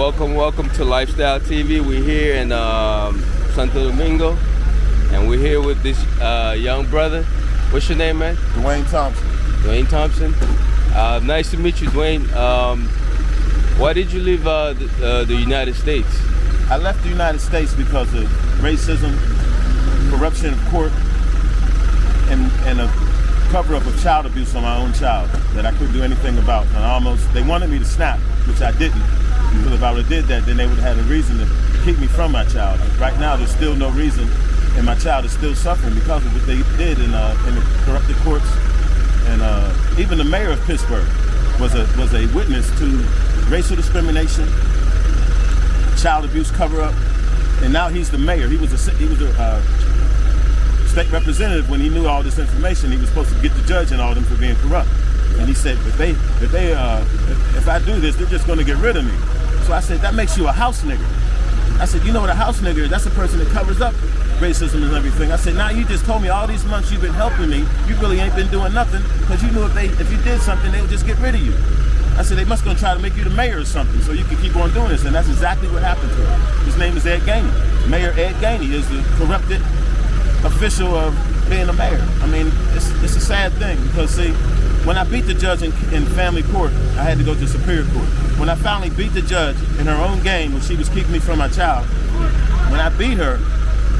welcome, welcome to Lifestyle TV. We're here in um, Santo Domingo, and we're here with this uh, young brother. What's your name, man? Dwayne Thompson. Dwayne Thompson. Uh, nice to meet you, Dwayne. Um, why did you leave uh, the, uh, the United States? I left the United States because of racism, corruption of court, and, and a cover-up of child abuse on my own child that I couldn't do anything about. And I almost, they wanted me to snap, which I didn't. Because if I would have did that, then they would have had a reason to keep me from my child. Right now, there's still no reason, and my child is still suffering because of what they did in, uh, in the corrupted courts. And uh, even the mayor of Pittsburgh was a was a witness to racial discrimination, child abuse cover-up, and now he's the mayor. He was a he was a uh, state representative when he knew all this information. He was supposed to get the judge and all them for being corrupt. And he said, if they, if they, uh, if, if I do this, they're just going to get rid of me. So I said, that makes you a house nigger. I said, you know what a house nigger is? That's a person that covers up racism and everything. I said, now you just told me all these months you've been helping me, you really ain't been doing nothing because you knew if they, if you did something, they would just get rid of you. I said, they must gonna try to make you the mayor or something so you can keep on doing this. And that's exactly what happened to him. His name is Ed Gainey. Mayor Ed Gainey is the corrupted official of being a mayor. I mean, it's, it's a sad thing because see, when I beat the judge in, in, family court, I had to go to superior court. When I finally beat the judge in her own game when she was keeping me from my child, when I beat her,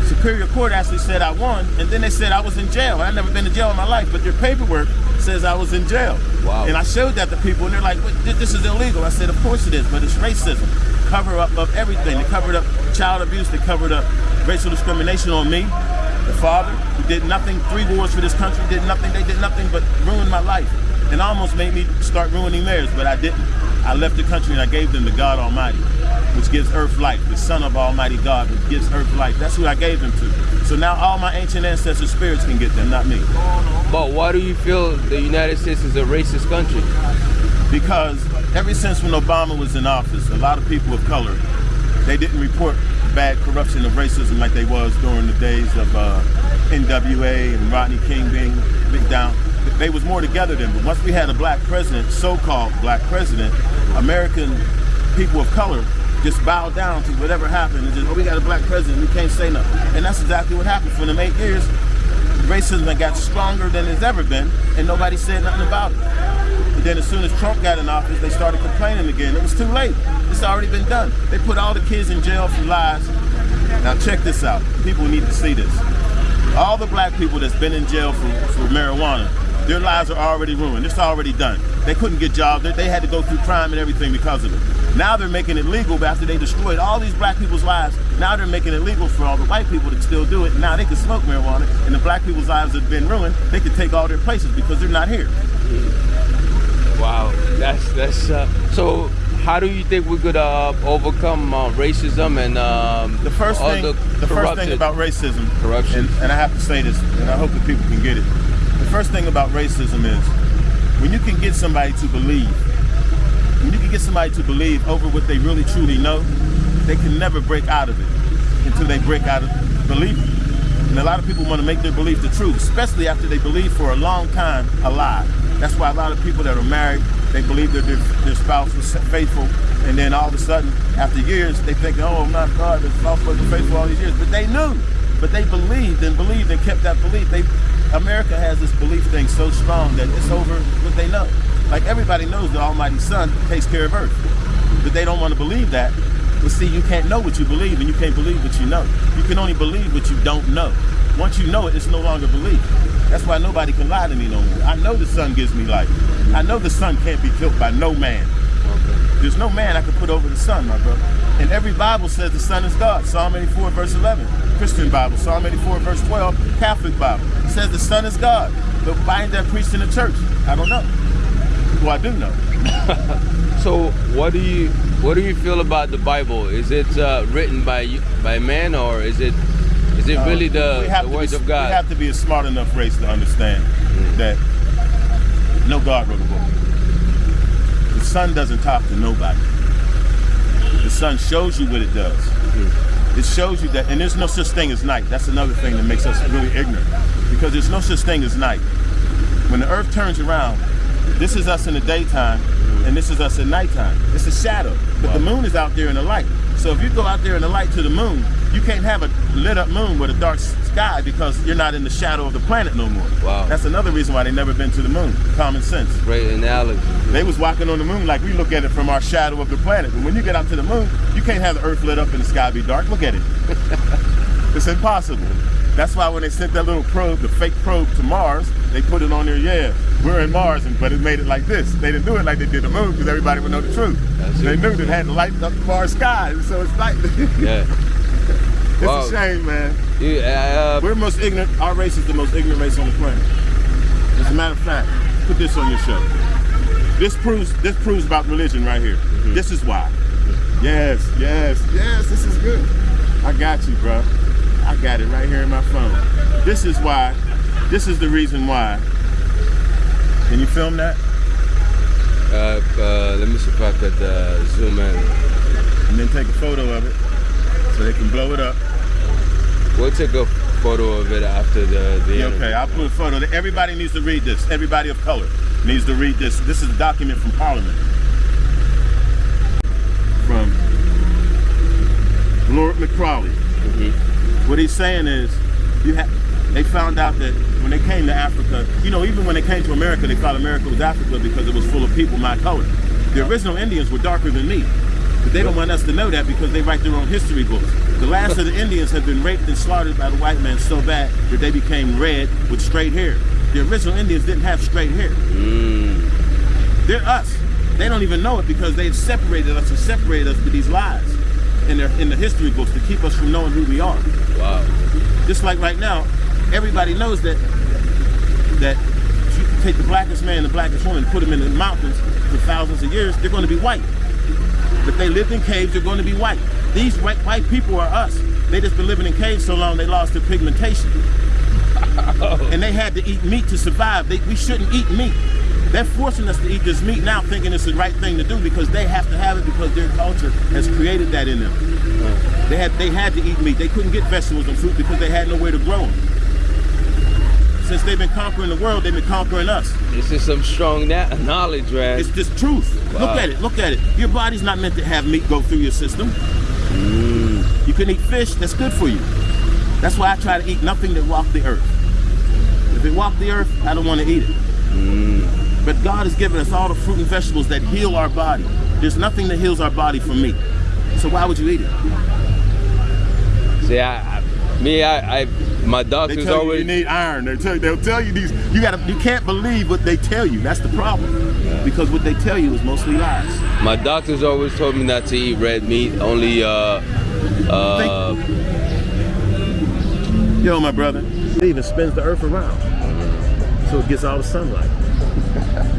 superior court actually said I won, and then they said I was in jail. I've never been to jail in my life, but their paperwork says I was in jail. Wow. And I showed that to people, and they're like, this is illegal. I said, of course it is, but it's racism. Cover up of everything. They covered up child abuse, they covered up racial discrimination on me, the father, who did nothing, three wars for this country, did nothing, they did nothing but ruin my life. And almost made me start ruining theirs, but I didn't. I left the country and I gave them to God Almighty, which gives earth life, the Son of Almighty God, which gives earth life. That's who I gave them to. So now all my ancient ancestor spirits can get them, not me. But why do you feel the United States is a racist country? Because ever since when Obama was in office, a lot of people of color, they didn't report bad corruption of racism like they was during the days of uh, NWA and Rodney King being big down. They was more together then, but once we had a black president, so-called black president, American people of color just bowed down to whatever happened and just, oh, we got a black president, we can't say nothing. And that's exactly what happened. For them eight years, racism got stronger than it's ever been, and nobody said nothing about it. But then as soon as Trump got in office, they started complaining again. It was too late. It's already been done. They put all the kids in jail for lies. Now check this out. People need to see this. All the black people that's been in jail for, for marijuana, their lives are already ruined. It's already done. They couldn't get jobs. They, they had to go through crime and everything because of it. Now they're making it legal, but after they destroyed all these black people's lives, now they're making it legal for all the white people to still do it. Now they can smoke marijuana, and the black people's lives have been ruined. They can take all their places because they're not here. Wow, that's that's uh, so. How do you think we could uh, overcome uh, racism and um, the first thing? The, the first thing about racism, corruption, and, and I have to say this, and I hope that people can get it. The first thing about racism is when you can get somebody to believe, when you can get somebody to believe over what they really truly know, they can never break out of it until they break out of believing. And a lot of people want to make their belief the truth, especially after they believe for a long time a lie. That's why a lot of people that are married, they believe that their, their spouse was faithful, and then all of a sudden, after years, they think, oh my God, the spouse wasn't faithful all these years. But they knew, but they believed and believed and kept that belief. They, America has this belief thing so strong that it's over what they know. Like everybody knows the Almighty Son takes care of earth, but they don't want to believe that. But see, you can't know what you believe and you can't believe what you know. You can only believe what you don't know. Once you know it, it's no longer belief. That's why nobody can lie to me no more. I know the sun gives me life. I know the sun can't be killed by no man. There's no man I can put over the sun, my brother. And every Bible says the sun is God. Psalm 84, verse 11. Christian Bible. Psalm 84, verse 12. Catholic Bible. It says the sun is God. But why ain't that preached in the church? I don't know. Well, I do know. so what do you what do you feel about the Bible? Is it uh, written by by man or is it is it really the, the words be, of God? We have to be a smart enough race to understand mm. that no God wrote a book. The sun doesn't talk to nobody. The sun shows you what it does. Mm. It shows you that, and there's no such thing as night. That's another thing that makes us really ignorant. Because there's no such thing as night. When the earth turns around, this is us in the daytime, and this is us at nighttime. It's a shadow, but the moon is out there in the light. So if you go out there in the light to the moon, you can't have a lit up moon with a dark sky because you're not in the shadow of the planet no more. Wow. That's another reason why they never been to the moon. Common sense. Great analogy. They was walking on the moon like we look at it from our shadow of the planet. But when you get out to the moon, you can't have the earth lit up and the sky be dark. Look at it. it's impossible. That's why when they sent that little probe, the fake probe to Mars, they put it on there, yeah, we're in Mars, and, but it made it like this. They didn't do it like they did the moon because everybody would know the truth. That's they it. knew that it had to light up the Mars sky. So it's like, it's Yeah. Wow. a shame, man. You, uh, We're the most ignorant, our race is the most ignorant race on the planet. As a matter of fact, put this on your show. This proves this proves about religion right here. This is why. Yes, yes, yes, this is good. I got you, bro. I got it right here in my phone. This is why, this is the reason why. Can you film that? uh, uh, let me see if I could uh, zoom in. And then take a photo of it so they can blow it up. We'll take a photo of it after the the interview. okay, I'll put a photo. Everybody needs to read this. Everybody of color needs to read this. This is a document from Parliament. From Lord Macaulay. Mm-hmm. What he's saying is, you ha- they found out that when they came to Africa, you know, even when they came to America, they thought America was Africa because it was full of people my color. The uh-huh. original Indians were darker than me. But they don't want us to know that because they write their own history books. The last of the Indians have been raped and slaughtered by the white man so bad that they became red with straight hair. The original Indians didn't have straight hair. Mm, They're us. They don't even know it because they've separated us and separated us with these lies in their in the history books to keep us from knowing who we are. wow. Just like right now, everybody knows that that if you take the blackest man and the blackest woman, and put them in the mountains for thousands of years, they're going to be white. If they lived in caves, they're going to be white. These white white people are us. They just been living in caves so long they lost their pigmentation, and they had to eat meat to survive. They, we shouldn't eat meat. They're forcing us to eat this meat now, thinking it's the right thing to do because they have to have it because their culture has created that in them. They had they had to eat meat. They couldn't get vegetables and fruit because they had nowhere to grow them. Since they've been conquering the world, they've been conquering us. This is some strong knowledge, man. It's just truth. Wow. Look at it. Look at it. Your body's not meant to have meat go through your system. You can eat fish. That's good for you. That's why I try to eat nothing that walk the earth. If it walk the earth, I don't want to eat it. But God has given us all the fruit and vegetables that heal our body. There's nothing that heals our body from meat. So why would you eat it? See, I, I me, I, I, my doctor's tell you always. you need iron. They tell they'll tell you these. You gotta. You can't believe what they tell you. That's the problem. Because what they tell you is mostly lies. My doctor's always told me not to eat red meat. Only, uh, uh, Yo, my brother. It even spins the earth around, so it gets all the sunlight.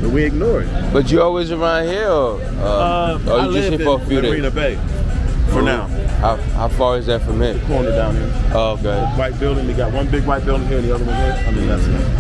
but we ignore it. but you always around here, or, uh, or I you just live here in for a few Marina? Bay for now. How, how far is that from here? The Corner down here. Oh, okay. White building. They got one big white building here, and the other one here. I mean, that's it.